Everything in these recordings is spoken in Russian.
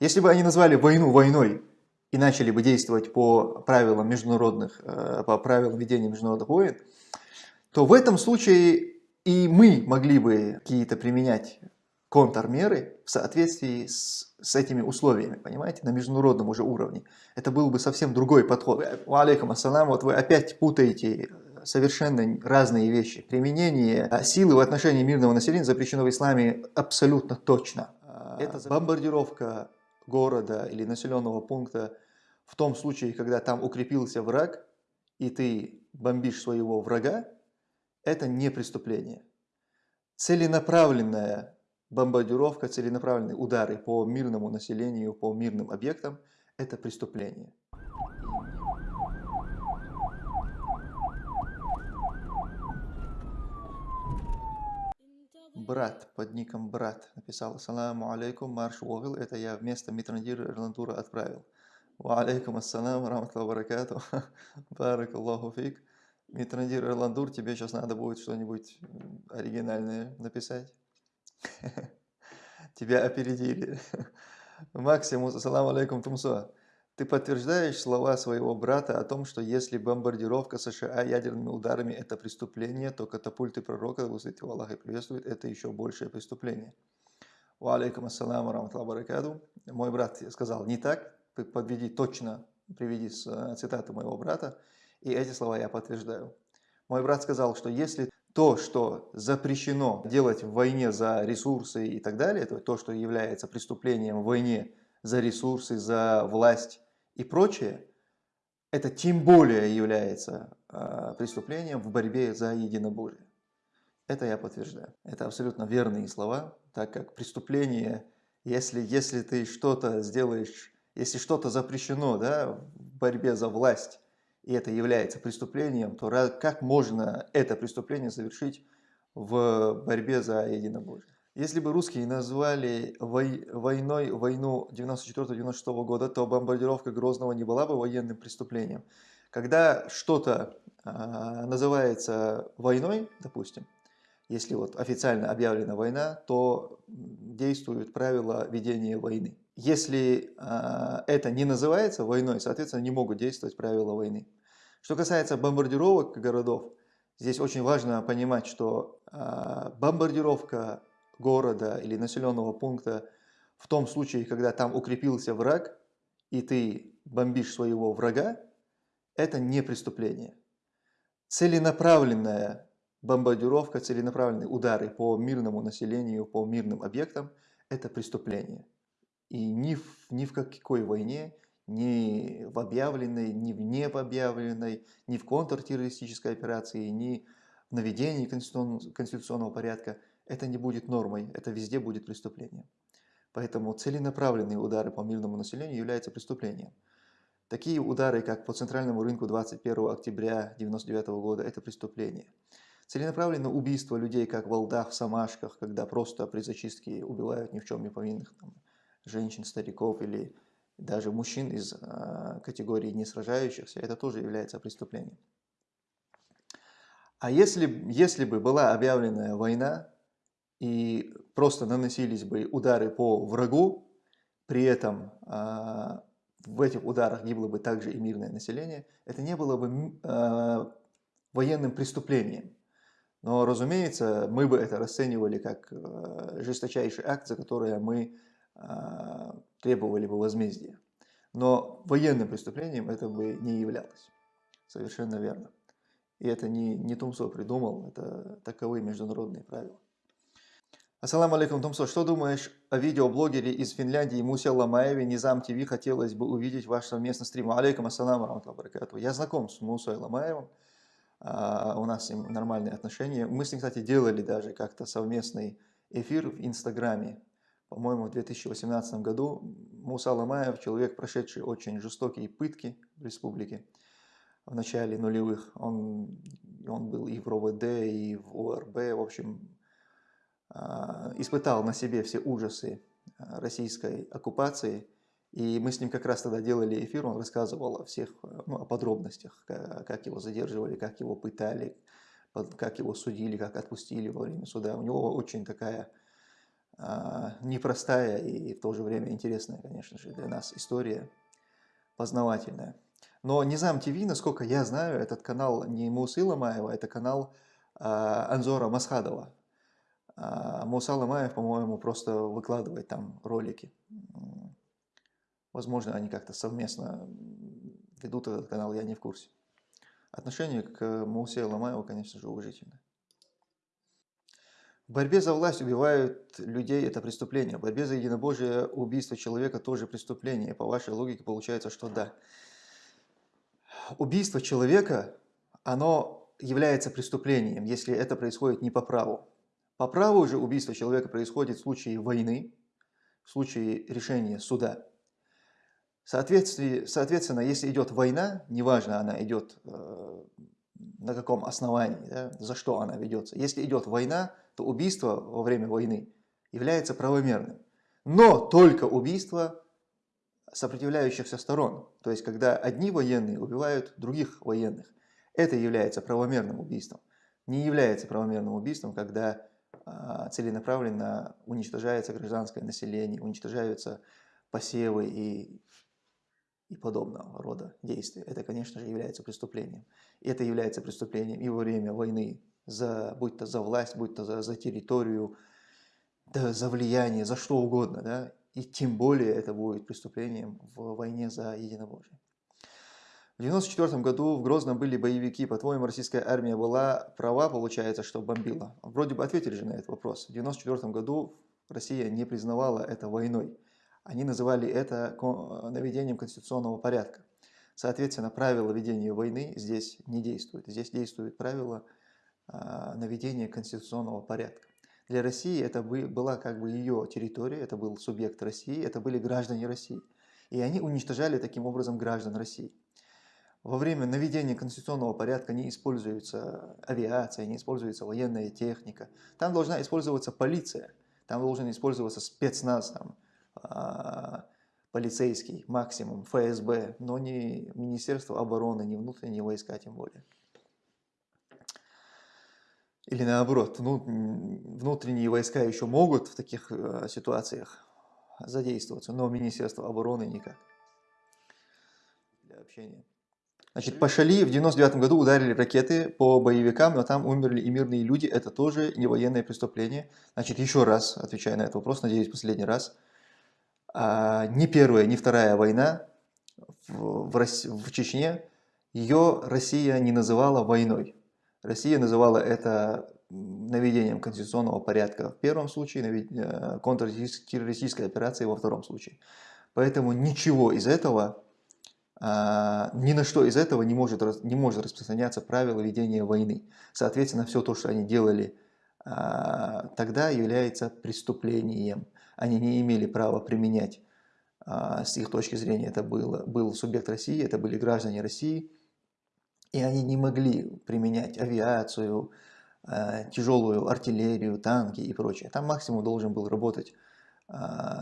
Если бы они назвали войну войной и начали бы действовать по правилам международных, э, по правилам ведения международных войн, то в этом случае и мы могли бы какие-то применять контрмеры в соответствии с, с этими условиями, понимаете, на международном уже уровне. Это был бы совсем другой подход. Алейкум ассалам, вот вы опять путаете совершенно разные вещи. Применение силы в отношении мирного населения запрещено в исламе абсолютно точно. Это бомбардировка города или населенного пункта в том случае, когда там укрепился враг, и ты бомбишь своего врага, это не преступление. Целенаправленная бомбардировка, целенаправленные удары по мирному населению, по мирным объектам – это преступление. Брат под ником Брат написал «Ассаламу алейкум, марш Уогл, это я вместо Митрандира Ирландура отправил». «Ва алейкум ассалам, раматлаху баракату, барак Аллаху фик». Митрандир Ирландур, тебе сейчас надо будет что-нибудь оригинальное написать. Тебя опередили. Максимус, ассаламу алейкум, Тумсо. Ты подтверждаешь слова своего брата о том, что если бомбардировка США ядерными ударами – это преступление, то катапульты пророка, высвятил Аллах и приветствует, это еще большее преступление. Ва алейкум ассаламу раматлаху баракаду. Мой брат сказал, не так, подведи точно, приведи э, цитату моего брата, и эти слова я подтверждаю. Мой брат сказал, что если то, что запрещено делать в войне за ресурсы и так далее, то, то что является преступлением в войне за ресурсы, за власть и прочее, это тем более является э, преступлением в борьбе за единобожие. Это я подтверждаю. Это абсолютно верные слова, так как преступление, если, если ты что-то сделаешь, если что-то запрещено да, в борьбе за власть, и это является преступлением, то как можно это преступление совершить в борьбе за единобожие? Если бы русские назвали войной войну 94-96 года, то бомбардировка Грозного не была бы военным преступлением. Когда что-то а, называется войной, допустим, если вот официально объявлена война, то действуют правила ведения войны. Если э, это не называется войной, соответственно, не могут действовать правила войны. Что касается бомбардировок городов, здесь очень важно понимать, что э, бомбардировка города или населенного пункта в том случае, когда там укрепился враг, и ты бомбишь своего врага, это не преступление. Целенаправленная бомбардировка, целенаправленные удары по мирному населению, по мирным объектам – это преступление. И ни в, ни в какой войне, ни в объявленной, ни в не объявленной, ни в контртеррористической операции, ни в наведении конституционного порядка это не будет нормой, это везде будет преступлением. Поэтому целенаправленные удары по мирному населению являются преступлением. Такие удары, как по центральному рынку 21 октября 1999 года, это преступление. Целенаправленное убийство людей, как в Алдах, в Самашках, когда просто при зачистке убивают ни в чем не повинных там, женщин, стариков или даже мужчин из э, категории не сражающихся, это тоже является преступлением. А если, если бы была объявлена война и просто наносились бы удары по врагу, при этом э, в этих ударах гибло бы также и мирное население, это не было бы э, военным преступлением. Но, разумеется, мы бы это расценивали как э, жесточайший акт, за который мы а, требовали бы возмездия. Но военным преступлением это бы не являлось. Совершенно верно. И это не, не Тумсо придумал, это таковы международные правила. Ассаламу алейкум, Тумсо. Что думаешь о видеоблогере из Финляндии Мусе Ламаеве, Низам ТВ? Хотелось бы увидеть ваш совместный стрим. Алейкум ассаламу баракату. Я знаком с Мусой Ламаевым. А, у нас с ним нормальные отношения. Мы с ним, кстати, делали даже как-то совместный эфир в Инстаграме по-моему, в 2018 году Муса Ламаев, человек, прошедший очень жестокие пытки в республике в начале нулевых. Он, он был и в РОВД, и в ОРБ, в общем, испытал на себе все ужасы а, российской оккупации. И мы с ним как раз тогда делали эфир, он рассказывал о всех ну, о подробностях, как его задерживали, как его пытали, как его судили, как отпустили во время суда. У него очень такая а, непростая и в то же время интересная, конечно же, для нас история, познавательная. Но Низам ТВ, насколько я знаю, этот канал не Мусы Ламаева, это канал а, Анзора Масхадова. А Муса по-моему, просто выкладывает там ролики. Возможно, они как-то совместно ведут этот канал, я не в курсе. Отношение к Мусе Ламаеву, конечно же, уважительное. В борьбе за власть убивают людей – это преступление. В борьбе за единобожие убийство человека тоже преступление. По вашей логике получается, что да. Убийство человека, оно является преступлением, если это происходит не по праву. По праву же убийство человека происходит в случае войны, в случае решения суда. Соответственно, если идет война, неважно, она идет э, на каком основании, да, за что она ведется. Если идет война, то убийство во время войны является правомерным. Но только убийство сопротивляющихся сторон. То есть, когда одни военные убивают других военных. Это является правомерным убийством. Не является правомерным убийством, когда целенаправленно уничтожается гражданское население, уничтожаются посевы и, и подобного рода действия. Это, конечно же, является преступлением. И это является преступлением и во время войны за, будь то за власть, будь то за, за территорию, да, за влияние, за что угодно, да, и тем более это будет преступлением в войне за единобожие. В 1994 году в Грозном были боевики. По-твоему, российская армия была права, получается, что бомбила? Вроде бы ответили же на этот вопрос. В 1994 году Россия не признавала это войной. Они называли это наведением конституционного порядка. Соответственно, правила ведения войны здесь не действуют. Здесь действуют правила а, наведения конституционного порядка. Для России это была как бы ее территория, это был субъект России, это были граждане России. И они уничтожали таким образом граждан России. Во время наведения конституционного порядка не используется авиация, не используется военная техника. Там должна использоваться полиция, там должен использоваться спецназ, там, а, полицейский максимум, ФСБ, но не Министерство обороны, не внутренние войска тем более. Или наоборот, внутренние войска еще могут в таких э, ситуациях задействоваться, но Министерство обороны никак для общения. Значит, по Шали в 99 году ударили ракеты по боевикам, но там умерли и мирные люди. Это тоже не военное преступление. Значит, еще раз, отвечая на этот вопрос, надеюсь, последний раз. А, ни первая, ни вторая война в, в, в Чечне, ее Россия не называла войной. Россия называла это наведением конституционного порядка в первом случае, э, контртеррористической операцией во втором случае. Поэтому ничего из этого, ни на что из этого не может, не может распространяться правило ведения войны. Соответственно, все то, что они делали а, тогда, является преступлением. Они не имели права применять, а, с их точки зрения, это было, был субъект России, это были граждане России, и они не могли применять авиацию, тяжелую артиллерию, танки и прочее. Там максимум должен был работать,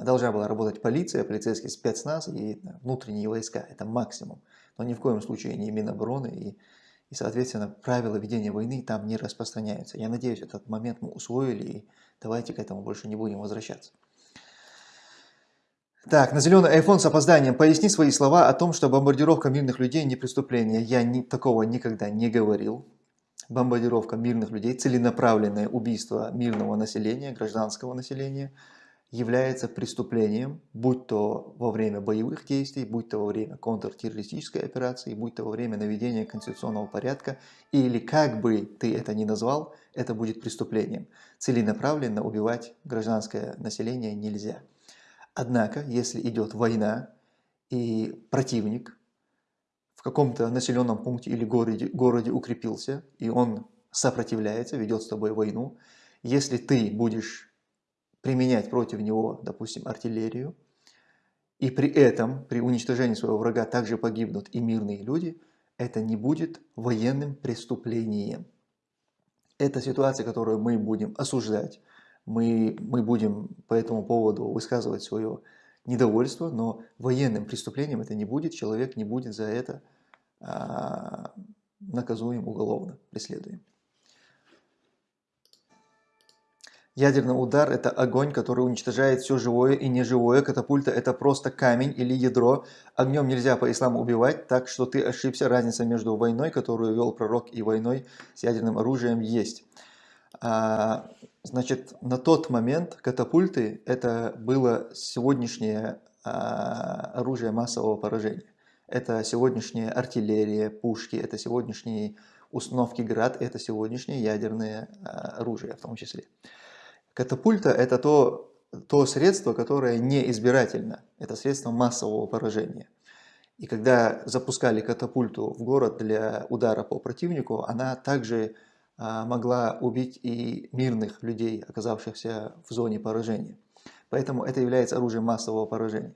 должна была работать полиция, полицейский спецназ и внутренние войска. Это максимум. Но ни в коем случае не Минобороны и, и соответственно, правила ведения войны там не распространяются. Я надеюсь, этот момент мы усвоили и давайте к этому больше не будем возвращаться. Так, на зеленый iPhone с опозданием. Поясни свои слова о том, что бомбардировка мирных людей не преступление. Я ни, такого никогда не говорил. Бомбардировка мирных людей, целенаправленное убийство мирного населения, гражданского населения, является преступлением, будь то во время боевых действий, будь то во время контртеррористической операции, будь то во время наведения конституционного порядка, или как бы ты это ни назвал, это будет преступлением. Целенаправленно убивать гражданское население нельзя. Однако, если идет война и противник в каком-то населенном пункте или городе, городе укрепился, и он сопротивляется, ведет с тобой войну, если ты будешь применять против него, допустим, артиллерию, и при этом, при уничтожении своего врага также погибнут и мирные люди, это не будет военным преступлением. Это ситуация, которую мы будем осуждать, мы, мы будем по этому поводу высказывать свое недовольство, но военным преступлением это не будет, человек не будет за это а, наказуем уголовно, преследуем. Ядерный удар – это огонь, который уничтожает все живое и неживое. Катапульта – это просто камень или ядро. Огнем нельзя по исламу убивать, так что ты ошибся. Разница между войной, которую вел пророк, и войной с ядерным оружием есть. А, значит, на тот момент катапульты – это было сегодняшнее а, оружие массового поражения. Это сегодняшняя артиллерия, пушки, это сегодняшние установки ГРАД, это сегодняшнее ядерное а, оружие в том числе. Катапульта – это то, то средство, которое не избирательно. Это средство массового поражения. И когда запускали катапульту в город для удара по противнику, она также а, могла убить и мирных людей, оказавшихся в зоне поражения. Поэтому это является оружием массового поражения.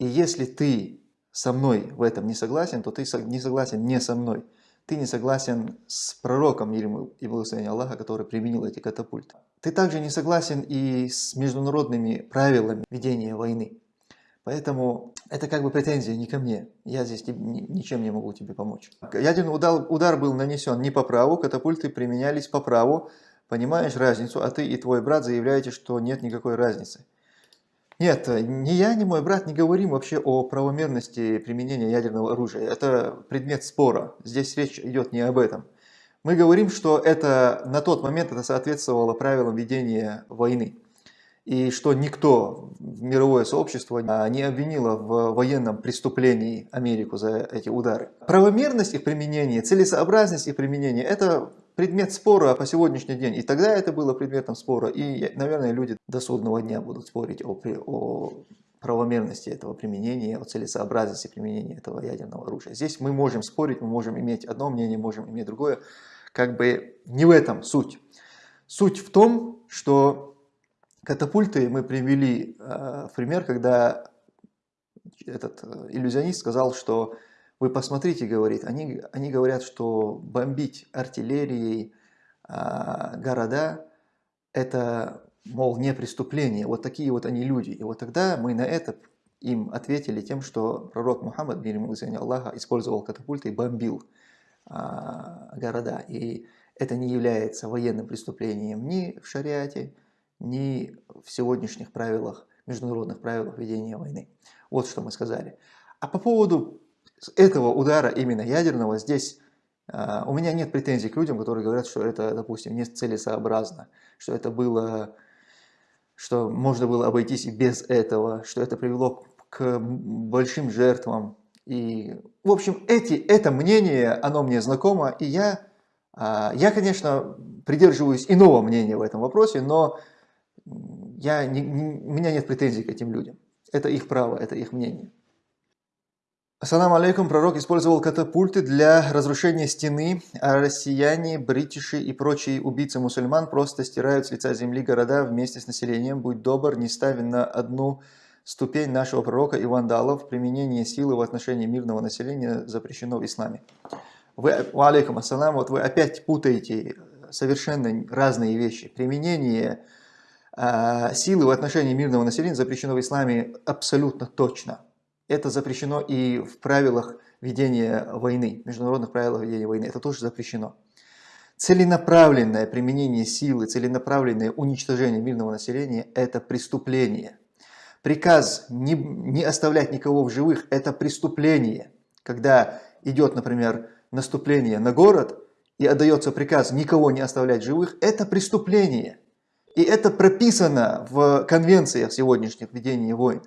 И если ты со мной в этом не согласен, то ты не согласен не со мной. Ты не согласен с пророком, мир и благословение Аллаха, который применил эти катапульты. Ты также не согласен и с международными правилами ведения войны. Поэтому это как бы претензия не ко мне. Я здесь ничем не могу тебе помочь. Ядерный удар, удар был нанесен не по праву, катапульты применялись по праву. Понимаешь разницу, а ты и твой брат заявляете, что нет никакой разницы. Нет, ни я, ни мой брат не говорим вообще о правомерности применения ядерного оружия. Это предмет спора. Здесь речь идет не об этом. Мы говорим, что это на тот момент это соответствовало правилам ведения войны. И что никто, мировое сообщество, не обвинило в военном преступлении Америку за эти удары. Правомерность их применения, целесообразность их применения – это предмет спора по сегодняшний день. И тогда это было предметом спора. И, наверное, люди до судного дня будут спорить о, о правомерности этого применения, о целесообразности применения этого ядерного оружия. Здесь мы можем спорить, мы можем иметь одно мнение, можем иметь другое как бы не в этом суть. Суть в том, что катапульты мы привели э, в пример, когда этот э, иллюзионист сказал, что вы посмотрите, говорит, они, они говорят, что бомбить артиллерией э, города, это, мол, не преступление. Вот такие вот они люди. И вот тогда мы на это им ответили тем, что пророк Мухаммад, мир ему Аллаха, использовал катапульты и бомбил города. И это не является военным преступлением ни в шариате, ни в сегодняшних правилах, международных правилах ведения войны. Вот что мы сказали. А по поводу этого удара именно ядерного, здесь uh, у меня нет претензий к людям, которые говорят, что это, допустим, не целесообразно, что это было, что можно было обойтись и без этого, что это привело к большим жертвам, и, в общем, эти, это мнение, оно мне знакомо, и я, а, я, конечно, придерживаюсь иного мнения в этом вопросе, но я не, не, у меня нет претензий к этим людям. Это их право, это их мнение. Ассаламу алейкум, пророк использовал катапульты для разрушения стены, а россияне, бритиши и прочие убийцы мусульман просто стирают с лица земли города вместе с населением. Будь добр, не ставь на одну ступень нашего пророка и вандалов, применение силы в отношении мирного населения запрещено в исламе. Вы, алейкум ассалам, вот вы опять путаете совершенно разные вещи. Применение э, силы в отношении мирного населения запрещено в исламе абсолютно точно. Это запрещено и в правилах ведения войны, международных правилах ведения войны. Это тоже запрещено. Целенаправленное применение силы, целенаправленное уничтожение мирного населения – это преступление – Приказ не, не оставлять никого в живых – это преступление. Когда идет, например, наступление на город и отдается приказ никого не оставлять живых, это преступление. И это прописано в конвенциях сегодняшних ведения войн.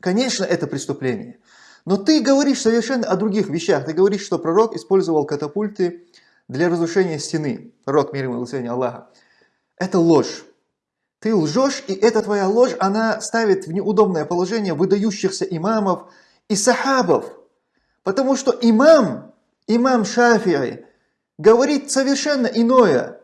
Конечно, это преступление. Но ты говоришь совершенно о других вещах. Ты говоришь, что пророк использовал катапульты для разрушения стены. Пророк, мир и Аллаха. Это ложь. Ты лжешь, и эта твоя ложь, она ставит в неудобное положение выдающихся имамов и сахабов. Потому что имам, имам Шафии, говорит совершенно иное.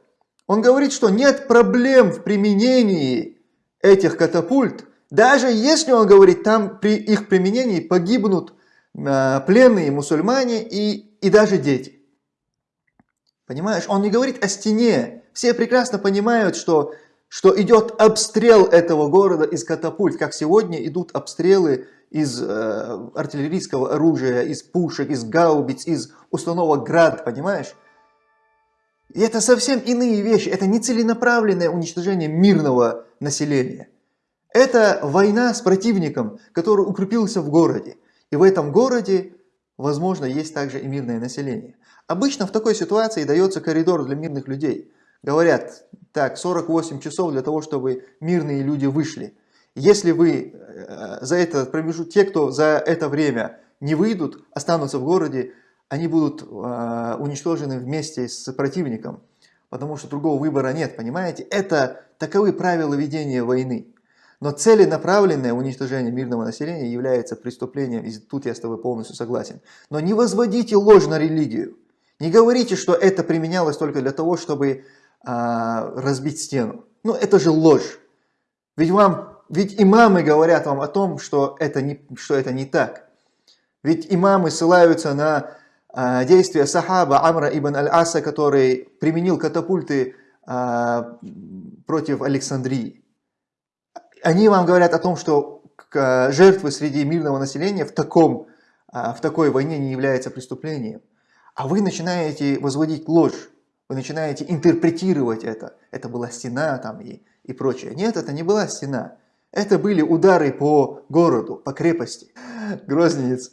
Он говорит, что нет проблем в применении этих катапульт, даже если он говорит, там при их применении погибнут э, пленные мусульмане и, и даже дети. Понимаешь, он не говорит о стене. Все прекрасно понимают, что что идет обстрел этого города из катапульт, как сегодня идут обстрелы из э, артиллерийского оружия, из пушек, из гаубиц, из установок град, понимаешь? И это совсем иные вещи, это не целенаправленное уничтожение мирного населения. Это война с противником, который укрепился в городе. И в этом городе, возможно, есть также и мирное население. Обычно в такой ситуации дается коридор для мирных людей. Говорят, так, 48 часов для того, чтобы мирные люди вышли. Если вы э, за этот промежуток, те, кто за это время не выйдут, останутся в городе, они будут э, уничтожены вместе с противником, потому что другого выбора нет, понимаете? Это таковы правила ведения войны. Но целенаправленное уничтожение мирного населения является преступлением, и тут я с тобой полностью согласен. Но не возводите ложь на религию. Не говорите, что это применялось только для того, чтобы а, разбить стену. Ну, это же ложь. Ведь, вам, ведь имамы говорят вам о том, что это не, что это не так. Ведь имамы ссылаются на а, действия сахаба Амра ибн Аль-Аса, который применил катапульты а, против Александрии. Они вам говорят о том, что жертвы среди мирного населения в, таком, а, в такой войне не является преступлением. А вы начинаете возводить ложь, вы начинаете интерпретировать это. Это была стена там и, и прочее. Нет, это не была стена. Это были удары по городу, по крепости. Грозненец.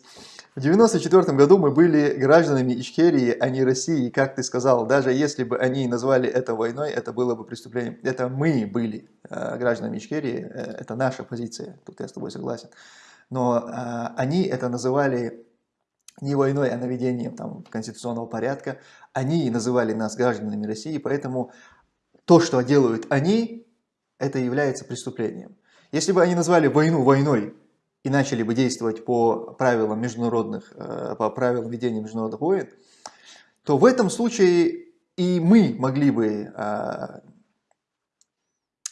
В 1994 году мы были гражданами Ичкерии, а не России, как ты сказал. Даже если бы они назвали это войной, это было бы преступлением. Это мы были э, гражданами Ичкерии, э, это наша позиция, тут я с тобой согласен. Но э, они это называли не войной, а наведением там, конституционного порядка. Они называли нас гражданами России, поэтому то, что делают они, это является преступлением. Если бы они назвали войну войной, и начали бы действовать по правилам международных, э, по правилам ведения международных войн, то в этом случае и мы могли бы а,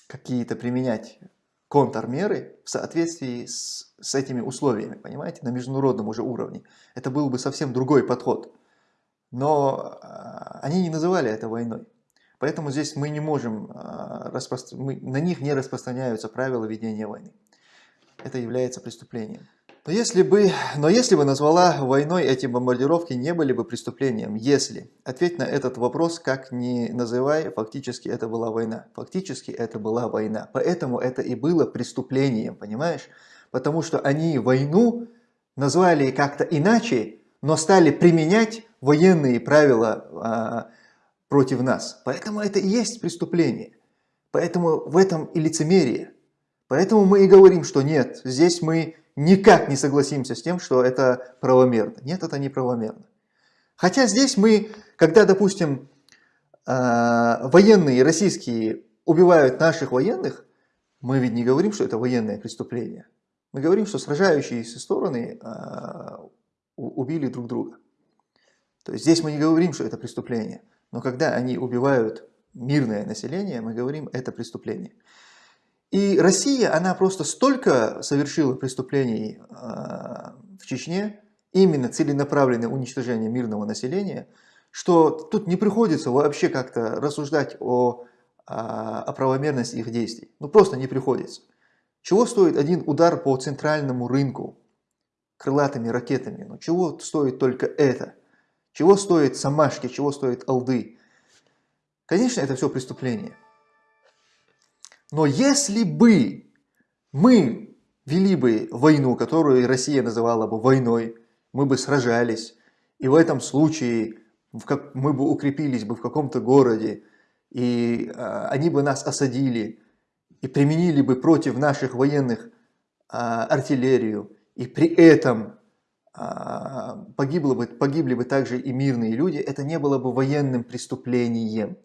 какие-то применять контрмеры в соответствии с, с этими условиями, понимаете, на международном уже уровне. Это был бы совсем другой подход. Но а, они не называли это войной. Поэтому здесь мы не можем, а, распро... мы, на них не распространяются правила ведения войны это является преступлением. Но если бы, но если бы назвала войной эти бомбардировки не были бы преступлением, если, ответь на этот вопрос, как ни называй, фактически это была война. Фактически это была война. Поэтому это и было преступлением, понимаешь? Потому что они войну назвали как-то иначе, но стали применять военные правила а, против нас. Поэтому это и есть преступление. Поэтому в этом и лицемерие. Поэтому мы и говорим, что нет, здесь мы никак не согласимся с тем, что это правомерно. Нет, это не правомерно. Хотя здесь мы, когда, допустим, а, военные российские убивают наших военных, мы ведь не говорим, что это военное преступление. Мы говорим, что сражающиеся стороны а, убили друг друга. То есть здесь мы не говорим, что это преступление. Но когда они убивают мирное население, мы говорим, это преступление. И Россия, она просто столько совершила преступлений э, в Чечне, именно целенаправленное уничтожение мирного населения, что тут не приходится вообще как-то рассуждать о, о, о правомерности их действий. Ну просто не приходится. Чего стоит один удар по центральному рынку крылатыми ракетами? Ну чего стоит только это? Чего стоит Самашки, чего стоит Алды? Конечно, это все преступление. Но если бы мы вели бы войну, которую Россия называла бы войной, мы бы сражались, и в этом случае мы бы укрепились бы в каком-то городе, и а, они бы нас осадили, и применили бы против наших военных а, артиллерию, и при этом а, погибло бы, погибли бы также и мирные люди, это не было бы военным преступлением.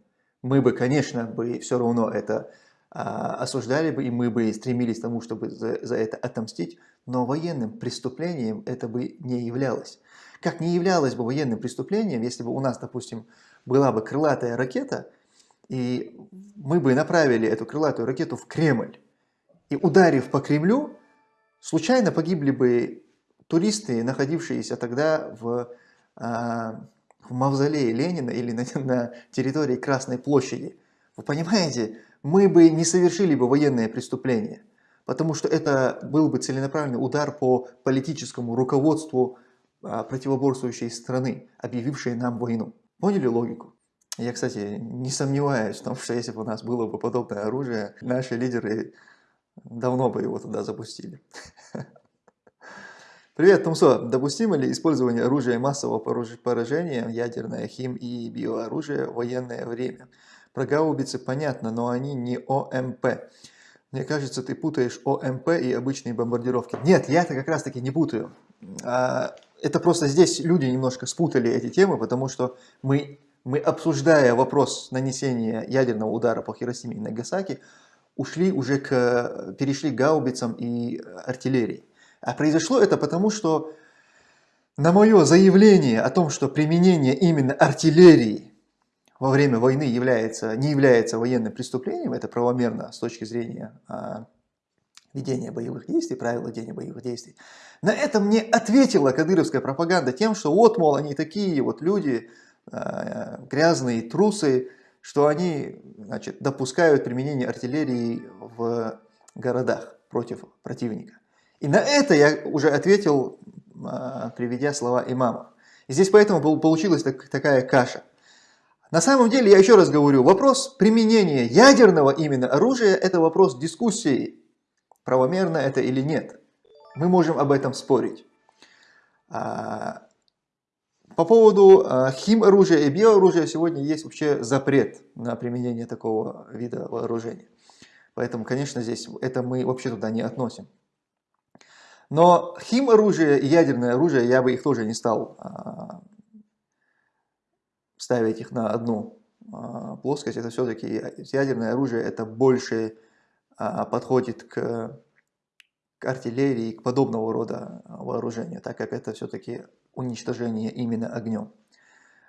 Мы бы, конечно, бы все равно это осуждали бы, и мы бы стремились к тому, чтобы за, за это отомстить, но военным преступлением это бы не являлось. Как не являлось бы военным преступлением, если бы у нас, допустим, была бы крылатая ракета, и мы бы направили эту крылатую ракету в Кремль, и ударив по Кремлю, случайно погибли бы туристы, находившиеся тогда в, а, в мавзолее Ленина или на, на территории Красной площади. Вы понимаете, мы бы не совершили бы военное преступление, потому что это был бы целенаправленный удар по политическому руководству а, противоборствующей страны, объявившей нам войну. Поняли логику? Я, кстати, не сомневаюсь в том, что если бы у нас было бы подобное оружие, наши лидеры давно бы его туда запустили. Привет, Тумсо. Допустимо ли использование оружия массового поражения, ядерное, хим и биооружие в военное время? Про гаубицы понятно, но они не ОМП. Мне кажется, ты путаешь ОМП и обычные бомбардировки. Нет, я это как раз таки не путаю. А, это просто здесь люди немножко спутали эти темы, потому что мы, мы обсуждая вопрос нанесения ядерного удара по Хиросиме и Нагасаки, ушли уже к, перешли к гаубицам и артиллерии. А произошло это потому, что на мое заявление о том, что применение именно артиллерии во время войны является, не является военным преступлением, это правомерно с точки зрения а, ведения боевых действий, правил ведения боевых действий. На это мне ответила кадыровская пропаганда тем, что вот, мол, они такие вот люди, а, грязные трусы, что они значит, допускают применение артиллерии в городах против противника. И на это я уже ответил, а, приведя слова имама. И здесь поэтому получилась такая каша. На самом деле, я еще раз говорю, вопрос применения ядерного именно оружия – это вопрос дискуссии, правомерно это или нет. Мы можем об этом спорить. А, по поводу а, химоружия и биооружия сегодня есть вообще запрет на применение такого вида вооружения. Поэтому, конечно, здесь это мы вообще туда не относим. Но химоружие и ядерное оружие, я бы их тоже не стал а, ставить их на одну а, плоскость. Это все-таки ядерное оружие, это больше а, подходит к, к артиллерии, к подобного рода вооружения, так как это все-таки уничтожение именно огнем,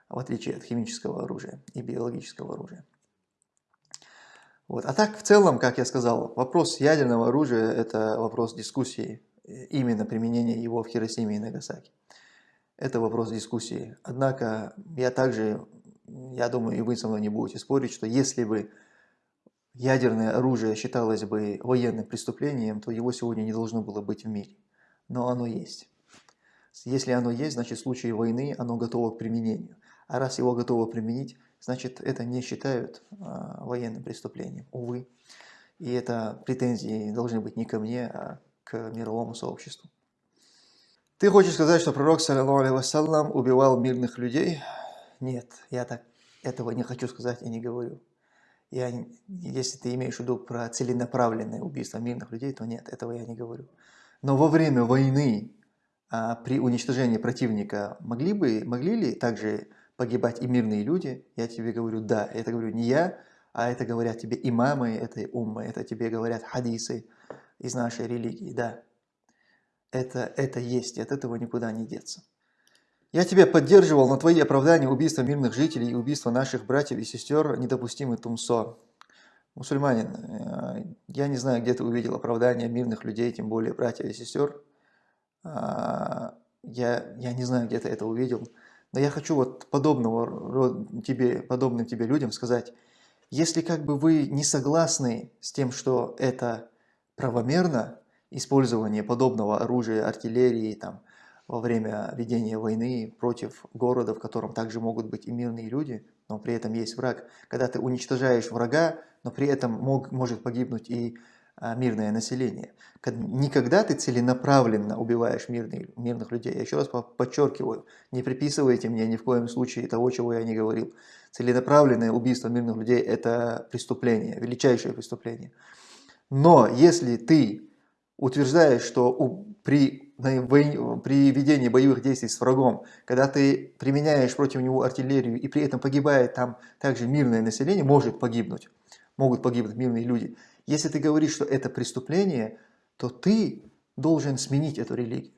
в отличие от химического оружия и биологического оружия. Вот. А так, в целом, как я сказал, вопрос ядерного оружия – это вопрос дискуссии именно применение его в Хиросиме и Нагасаки. Это вопрос дискуссии. Однако я также, я думаю, и вы со мной не будете спорить, что если бы ядерное оружие считалось бы военным преступлением, то его сегодня не должно было быть в мире. Но оно есть. Если оно есть, значит в случае войны оно готово к применению. А раз его готово применить, значит это не считают а, военным преступлением, увы. И это претензии должны быть не ко мне, а к мировому сообществу. Ты хочешь сказать, что пророк, саллиллаху вассалам, убивал мирных людей? Нет, я так этого не хочу сказать и не говорю. Я, если ты имеешь в виду про целенаправленное убийство мирных людей, то нет, этого я не говорю. Но во время войны, а, при уничтожении противника, могли, бы, могли ли также погибать и мирные люди? Я тебе говорю, да. Это говорю не я, а это говорят тебе имамы этой уммы, это тебе говорят хадисы, из нашей религии, да. Это, это есть, и от этого никуда не деться. Я тебя поддерживал, но твои оправдания убийства мирных жителей и убийства наших братьев и сестер недопустимы тумсо. Мусульманин, э, я не знаю, где ты увидел оправдания мирных людей, тем более братьев и сестер. А, я, я не знаю, где ты это увидел. Но я хочу вот подобного тебе, подобным тебе людям сказать, если как бы вы не согласны с тем, что это правомерно использование подобного оружия, артиллерии там, во время ведения войны против города, в котором также могут быть и мирные люди, но при этом есть враг. Когда ты уничтожаешь врага, но при этом мог, может погибнуть и а, мирное население. Никогда ты целенаправленно убиваешь мирные, мирных людей. Я еще раз подчеркиваю, не приписывайте мне ни в коем случае того, чего я не говорил. Целенаправленное убийство мирных людей – это преступление, величайшее преступление. Но если ты утверждаешь, что при, при ведении боевых действий с врагом, когда ты применяешь против него артиллерию и при этом погибает там также мирное население, может погибнуть, могут погибнуть мирные люди. Если ты говоришь, что это преступление, то ты должен сменить эту религию.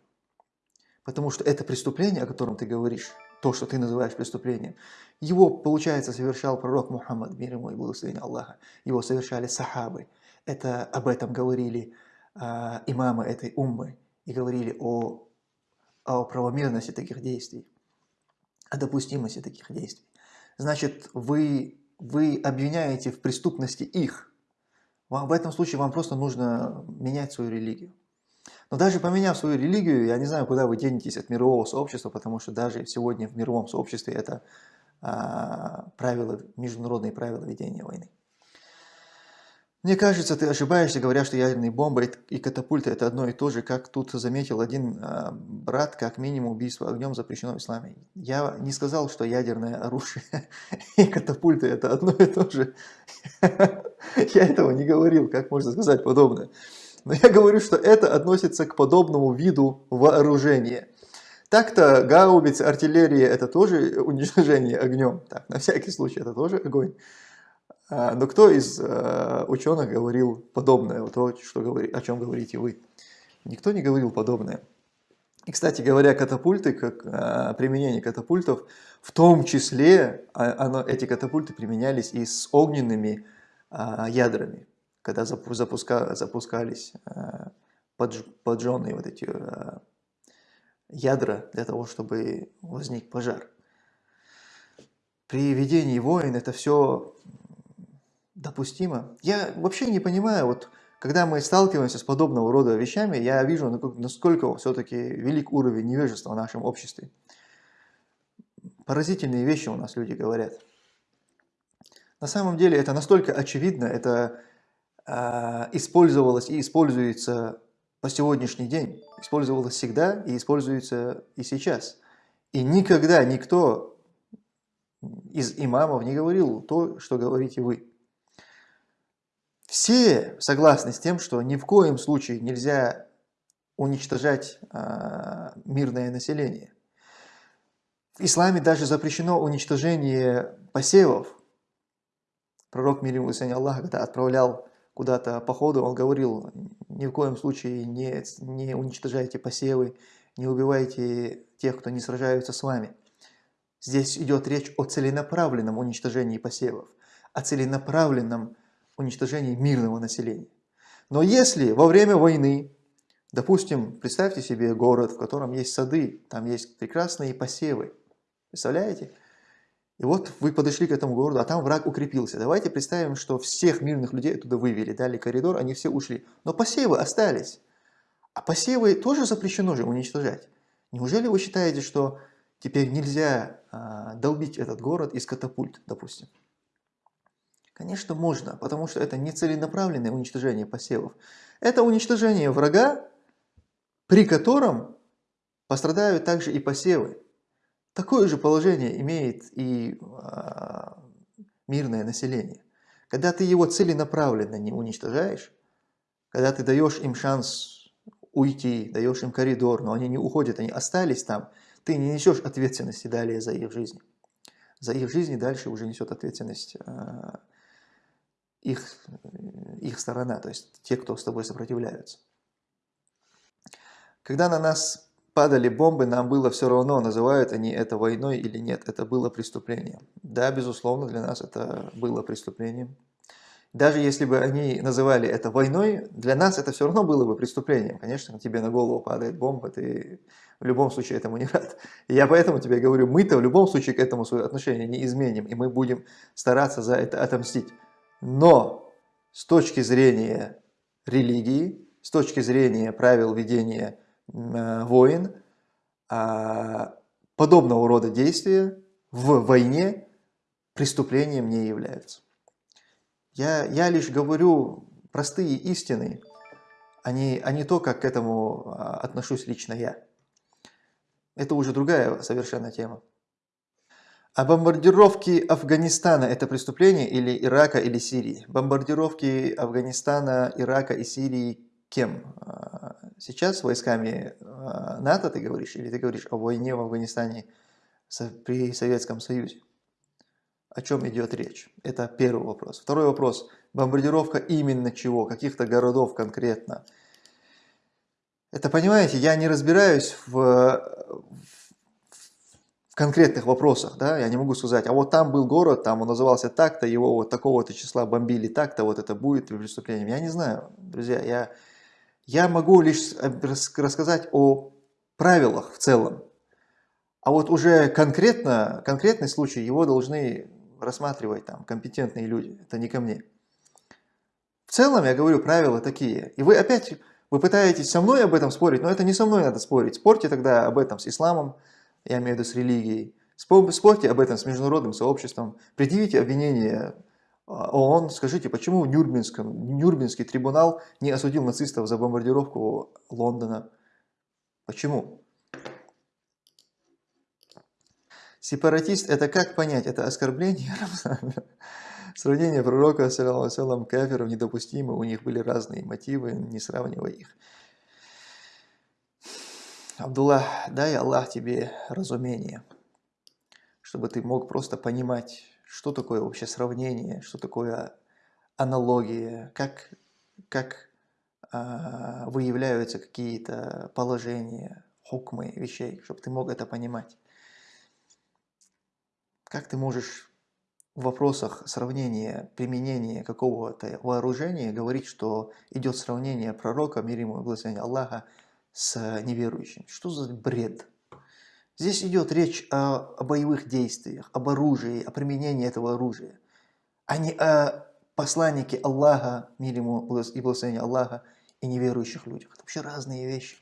Потому что это преступление, о котором ты говоришь, то, что ты называешь преступлением, его, получается, совершал пророк Мухаммад, мир ему и благословение Аллаха. Его совершали сахабы. Это, об этом говорили а, имамы этой уммы и говорили о, о правомерности таких действий, о допустимости таких действий. Значит, вы, вы обвиняете в преступности их. Вам, в этом случае вам просто нужно менять свою религию. Но даже поменяв свою религию, я не знаю, куда вы денетесь от мирового сообщества, потому что даже сегодня в мировом сообществе это а, правила, международные правила ведения войны. Мне кажется, ты ошибаешься, говоря, что ядерные бомбы и катапульты это одно и то же, как тут заметил один э, брат, как минимум убийство огнем запрещено в исламе. Я не сказал, что ядерное оружие и катапульты это одно и то же. Я этого не говорил, как можно сказать подобное. Но я говорю, что это относится к подобному виду вооружения. Так-то гаубицы, артиллерия это тоже уничтожение огнем. Так, на всякий случай это тоже огонь. А, но кто из э, ученых говорил подобное, вот то, что говори, о чем говорите вы? Никто не говорил подобное. И, кстати говоря, катапульты, как а, применение катапультов, в том числе а, оно, эти катапульты применялись и с огненными ядрами, когда запуска, запускались подж, поджженные вот эти ядра для того, чтобы возник пожар. При ведении войн это все допустимо. Я вообще не понимаю, вот когда мы сталкиваемся с подобного рода вещами, я вижу, насколько все-таки велик уровень невежества в нашем обществе. Поразительные вещи у нас люди говорят. На самом деле это настолько очевидно, это э, использовалось и используется по сегодняшний день, использовалось всегда и используется и сейчас. И никогда никто из имамов не говорил то, что говорите вы. Все согласны с тем, что ни в коем случае нельзя уничтожать э, мирное население. В исламе даже запрещено уничтожение посевов. Пророк мир ему Аллаха, когда отправлял куда-то походу, он говорил, ни в коем случае не, не уничтожайте посевы, не убивайте тех, кто не сражаются с вами. Здесь идет речь о целенаправленном уничтожении посевов, о целенаправленном уничтожении мирного населения. Но если во время войны, допустим, представьте себе город, в котором есть сады, там есть прекрасные посевы, представляете? И вот вы подошли к этому городу, а там враг укрепился. Давайте представим, что всех мирных людей оттуда вывели, дали коридор, они все ушли. Но посевы остались. А посевы тоже запрещено же уничтожать. Неужели вы считаете, что теперь нельзя а, долбить этот город из катапульт, допустим? Конечно, можно, потому что это не целенаправленное уничтожение посевов. Это уничтожение врага, при котором пострадают также и посевы. Такое же положение имеет и э, мирное население. Когда ты его целенаправленно не уничтожаешь, когда ты даешь им шанс уйти, даешь им коридор, но они не уходят, они остались там, ты не несешь ответственности далее за их жизнь. За их жизнь дальше уже несет ответственность э, их, их сторона, то есть те, кто с тобой сопротивляются. Когда на нас падали бомбы, нам было все равно, называют они это войной или нет, это было преступлением. Да, безусловно, для нас это было преступлением. Даже если бы они называли это войной, для нас это все равно было бы преступлением. Конечно, тебе на голову падает бомба, ты в любом случае этому не рад. И я поэтому тебе говорю, мы-то в любом случае к этому свое отношение не изменим, и мы будем стараться за это отомстить. Но с точки зрения религии, с точки зрения правил ведения э, войн, а, подобного рода действия в войне преступлением не являются. Я, я лишь говорю простые истины, а не, а не то, как к этому а, отношусь лично я. Это уже другая совершенно тема. А бомбардировки Афганистана – это преступление или Ирака или Сирии? Бомбардировки Афганистана, Ирака и Сирии кем? А, сейчас войсками а, НАТО ты говоришь или ты говоришь о войне в Афганистане при Советском Союзе? О чем идет речь? Это первый вопрос. Второй вопрос. Бомбардировка именно чего? Каких-то городов конкретно? Это, понимаете, я не разбираюсь в, в конкретных вопросах, да, я не могу сказать, а вот там был город, там он назывался так-то, его вот такого-то числа бомбили так-то, вот это будет преступлением. Я не знаю, друзья, я, я могу лишь рассказать о правилах в целом, а вот уже конкретно, конкретный случай, его должны рассматривать там компетентные люди, это не ко мне. В целом, я говорю, правила такие. И вы опять, вы пытаетесь со мной об этом спорить, но это не со мной надо спорить. Спорьте тогда об этом с исламом, я имею в виду с религией, Спорьте об этом с международным сообществом, предъявите обвинение а, ООН, скажите, почему в Нюрнбергском, Нюрнбергский трибунал не осудил нацистов за бомбардировку Лондона? Почему? Сепаратист – это как понять? Это оскорбление? Сравнение пророка, саллам, кафиров недопустимо, у них были разные мотивы, не сравнивай их. Абдулла, дай Аллах тебе разумение, чтобы ты мог просто понимать, что такое вообще сравнение, что такое аналогия, как, как а, выявляются какие-то положения, хукмы вещей, чтобы ты мог это понимать. Как ты можешь в вопросах сравнения, применения какого-то вооружения говорить, что идет сравнение пророка, мир ему и благословение Аллаха, с неверующим? Что за бред? Здесь идет речь о, о боевых действиях, об оружии, о применении этого оружия, а не о посланнике Аллаха, мир ему и благословение Аллаха, и неверующих людях. Это вообще разные вещи.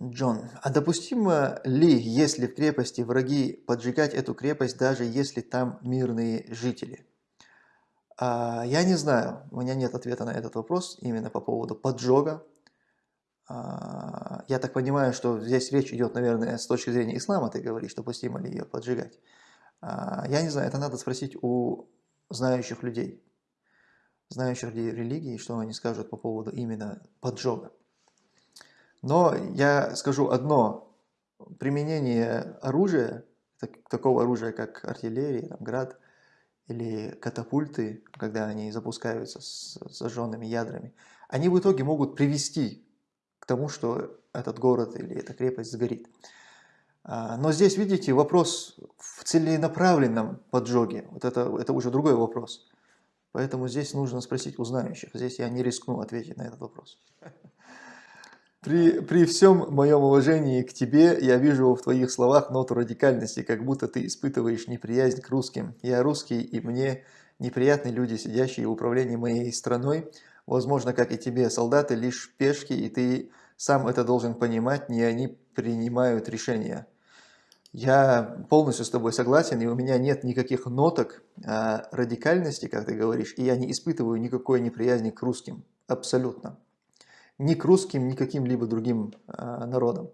Джон, а допустимо ли, если в крепости враги поджигать эту крепость, даже если там мирные жители? А, я не знаю, у меня нет ответа на этот вопрос именно по поводу поджога. А, я так понимаю, что здесь речь идет, наверное, с точки зрения ислама, ты говоришь, допустимо ли ее поджигать. А, я не знаю, это надо спросить у знающих людей, знающих людей религии, что они скажут по поводу именно поджога. Но я скажу одно. Применение оружия, такого оружия, как артиллерия, там, град или катапульты, когда они запускаются с зажженными ядрами, они в итоге могут привести к тому, что этот город или эта крепость сгорит. А, но здесь, видите, вопрос в целенаправленном поджоге. Вот это, это уже другой вопрос. Поэтому здесь нужно спросить у знающих. Здесь я не рискну ответить на этот вопрос. При, при всем моем уважении к тебе, я вижу в твоих словах ноту радикальности, как будто ты испытываешь неприязнь к русским. Я русский, и мне неприятны люди, сидящие в управлении моей страной. Возможно, как и тебе, солдаты лишь пешки, и ты сам это должен понимать, не они принимают решения. Я полностью с тобой согласен, и у меня нет никаких ноток а, радикальности, как ты говоришь, и я не испытываю никакой неприязни к русским. Абсолютно ни к русским, ни к каким-либо другим э, народам.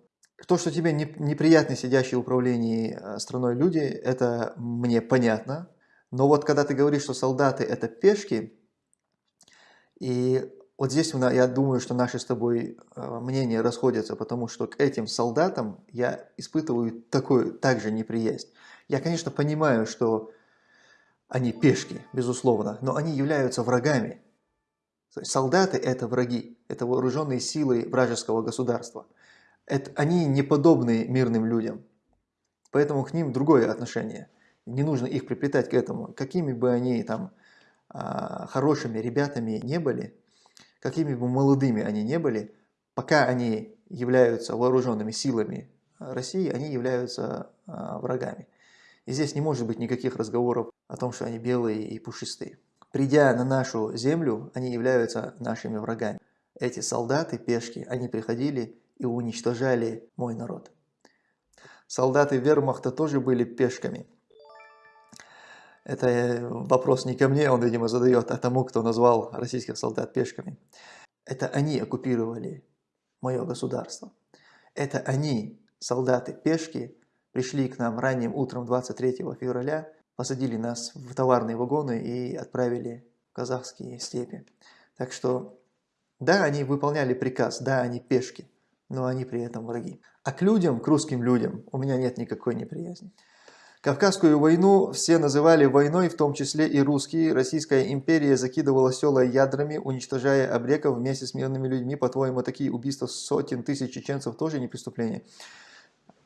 То, что тебе не, неприятны сидящие в управлении э, страной люди, это мне понятно. Но вот когда ты говоришь, что солдаты это пешки, и вот здесь я думаю, что наши с тобой э, мнения расходятся, потому что к этим солдатам я испытываю такую также неприязнь. Я, конечно, понимаю, что они пешки, безусловно, но они являются врагами. Солдаты – это враги, это вооруженные силы вражеского государства. Это, они не подобны мирным людям, поэтому к ним другое отношение. Не нужно их приплетать к этому. Какими бы они там а, хорошими ребятами не были, какими бы молодыми они не были, пока они являются вооруженными силами России, они являются а, врагами. И здесь не может быть никаких разговоров о том, что они белые и пушистые. Придя на нашу землю, они являются нашими врагами. Эти солдаты, пешки, они приходили и уничтожали мой народ. Солдаты вермахта тоже были пешками. Это э, вопрос не ко мне, он, видимо, задает, а тому, кто назвал российских солдат пешками. Это они оккупировали мое государство. Это они, солдаты-пешки, пришли к нам ранним утром 23 февраля посадили нас в товарные вагоны и отправили в казахские степи. Так что, да, они выполняли приказ, да, они пешки, но они при этом враги. А к людям, к русским людям, у меня нет никакой неприязни. Кавказскую войну все называли войной, в том числе и русские. Российская империя закидывала села ядрами, уничтожая обреков вместе с мирными людьми. По-твоему, такие убийства сотен тысяч чеченцев тоже не преступление?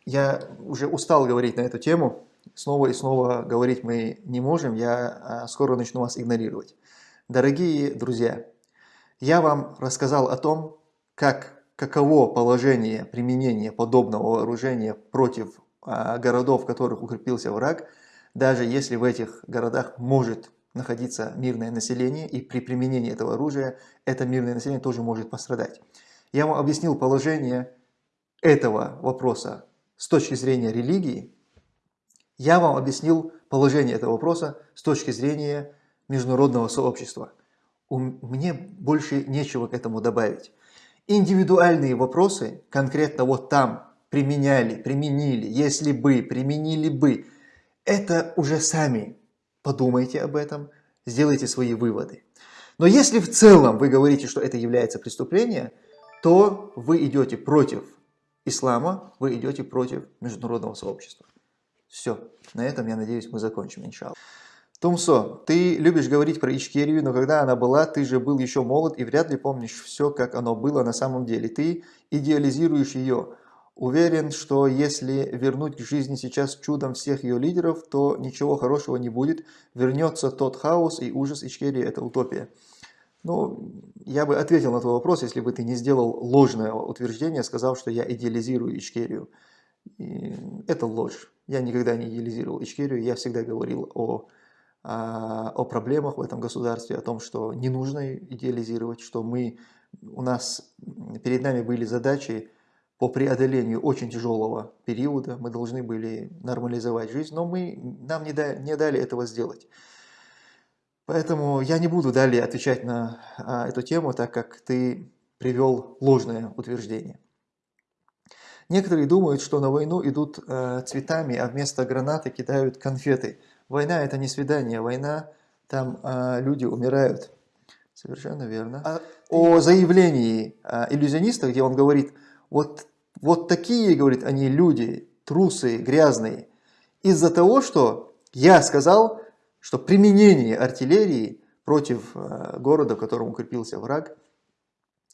Я уже устал говорить на эту тему снова и снова говорить мы не можем, я а, скоро начну вас игнорировать. Дорогие друзья, я вам рассказал о том, как, каково положение применения подобного вооружения против а, городов, в которых укрепился враг, даже если в этих городах может находиться мирное население, и при применении этого оружия это мирное население тоже может пострадать. Я вам объяснил положение этого вопроса с точки зрения религии, я вам объяснил положение этого вопроса с точки зрения международного сообщества. Мне больше нечего к этому добавить. Индивидуальные вопросы, конкретно вот там, применяли, применили, если бы, применили бы, это уже сами подумайте об этом, сделайте свои выводы. Но если в целом вы говорите, что это является преступлением, то вы идете против ислама, вы идете против международного сообщества. Все, на этом, я надеюсь, мы закончим, иншаллах. Тумсо, ты любишь говорить про Ичкерию, но когда она была, ты же был еще молод и вряд ли помнишь все, как оно было на самом деле. Ты идеализируешь ее. Уверен, что если вернуть к жизни сейчас чудом всех ее лидеров, то ничего хорошего не будет. Вернется тот хаос и ужас Ичкерии – это утопия. Ну, я бы ответил на твой вопрос, если бы ты не сделал ложное утверждение, сказав, что я идеализирую Ичкерию. И это ложь. Я никогда не идеализировал Ичкерию, я всегда говорил о, о, о проблемах в этом государстве, о том, что не нужно идеализировать, что мы, у нас перед нами были задачи по преодолению очень тяжелого периода, мы должны были нормализовать жизнь, но мы, нам не, да, не дали этого сделать. Поэтому я не буду далее отвечать на а, эту тему, так как ты привел ложное утверждение. Некоторые думают, что на войну идут э, цветами, а вместо гранаты кидают конфеты. Война это не свидание, война, там э, люди умирают. Совершенно верно. А о заявлении э, иллюзиониста, где он говорит, вот, вот такие, говорит, они люди, трусы, грязные. Из-за того, что я сказал, что применение артиллерии против э, города, в котором укрепился враг,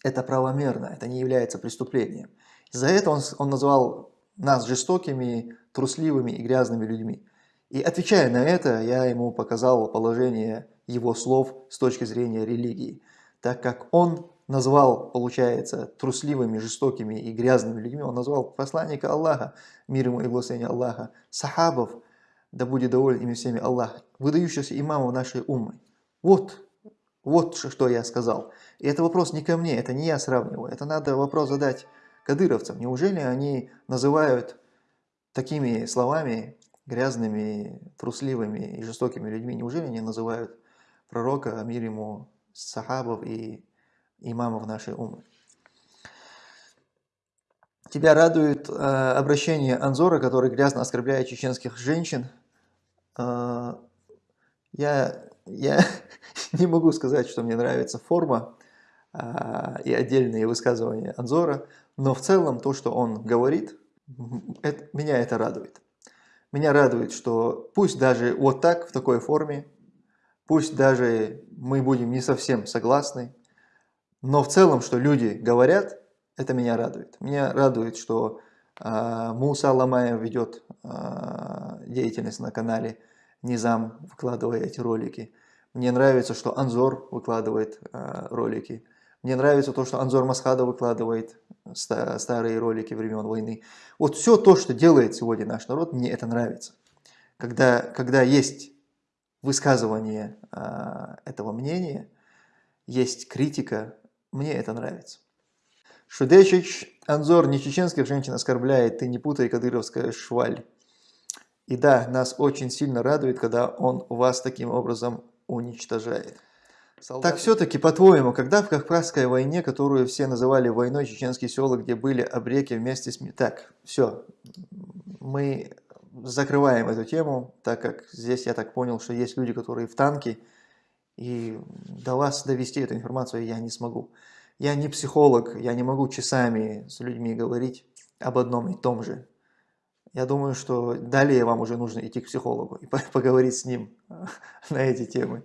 это правомерно, это не является преступлением. За это он, он назвал нас жестокими, трусливыми и грязными людьми. И отвечая на это, я ему показал положение его слов с точки зрения религии, так как он назвал, получается, трусливыми, жестокими и грязными людьми, он назвал посланника Аллаха, мир ему и благословение Аллаха, сахабов, да будет доволен ими всеми Аллах, выдающихся имамов нашей уммы. Вот, вот что я сказал. И это вопрос не ко мне, это не я сравниваю, это надо вопрос задать кадыровцам. Неужели они называют такими словами грязными, трусливыми и жестокими людьми? Неужели они называют пророка, мир ему, сахабов и имамов нашей умы. Тебя радует э, обращение Анзора, который грязно оскорбляет чеченских женщин. Э, я, я не могу сказать, что мне нравится форма э, и отдельные высказывания Анзора, но в целом то, что он говорит, это, меня это радует. Меня радует, что пусть даже вот так, в такой форме, пусть даже мы будем не совсем согласны, но в целом, что люди говорят, это меня радует. Меня радует, что э, Муса Ламаев ведет э, деятельность на канале Низам, выкладывая эти ролики. Мне нравится, что Анзор выкладывает э, ролики. Мне нравится то, что Анзор Масхада выкладывает старые ролики времен войны. Вот все то, что делает сегодня наш народ, мне это нравится. Когда, когда есть высказывание э, этого мнения, есть критика, мне это нравится. Шудечич Анзор не чеченских женщин оскорбляет, ты не путай кадыровская шваль. И да, нас очень сильно радует, когда он вас таким образом уничтожает. Так все-таки, по-твоему, когда в Кавказской войне, которую все называли войной, чеченские села, где были обреки вместе с... Так, все, мы закрываем эту тему, так как здесь я так понял, что есть люди, которые в танке, и до вас довести эту информацию я не смогу. Я не психолог, я не могу часами с людьми говорить об одном и том же. Я думаю, что далее вам уже нужно идти к психологу и поговорить с ним на эти темы.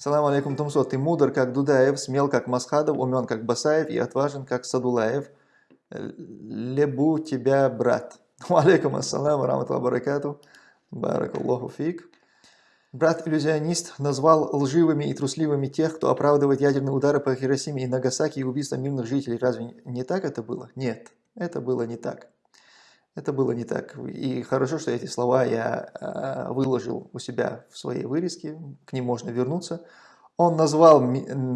Ассаламу алейкум, Тумсо. Ты мудр, как Дудаев, смел, как Масхадов, умен, как Басаев и отважен, как Садулаев. Лебу тебя, брат. Алейкум ассаламу, раматуллаху баракату. Баракаллаху фик. Брат-иллюзионист назвал лживыми и трусливыми тех, кто оправдывает ядерные удары по Хиросиме и Нагасаки и убийство мирных жителей. Разве не так это было? Нет, это было не так. Это было не так. И хорошо, что эти слова я э, выложил у себя в своей вырезке, к ним можно вернуться. Он назвал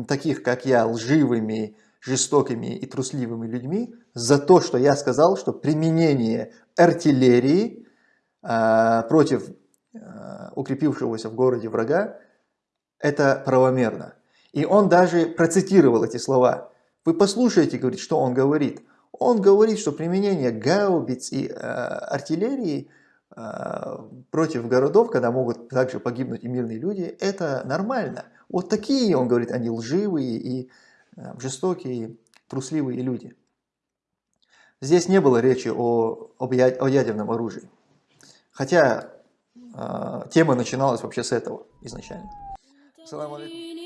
таких, как я, лживыми, жестокими и трусливыми людьми за то, что я сказал, что применение артиллерии э, против э, укрепившегося в городе врага – это правомерно. И он даже процитировал эти слова. Вы послушайте, говорит, что он говорит. Он говорит, что применение гаубиц и э, артиллерии э, против городов, когда могут также погибнуть и мирные люди, это нормально. Вот такие, он говорит, они лживые и э, жестокие, трусливые люди. Здесь не было речи о, об, о ядерном оружии. Хотя э, тема начиналась вообще с этого изначально. Салам алейкум.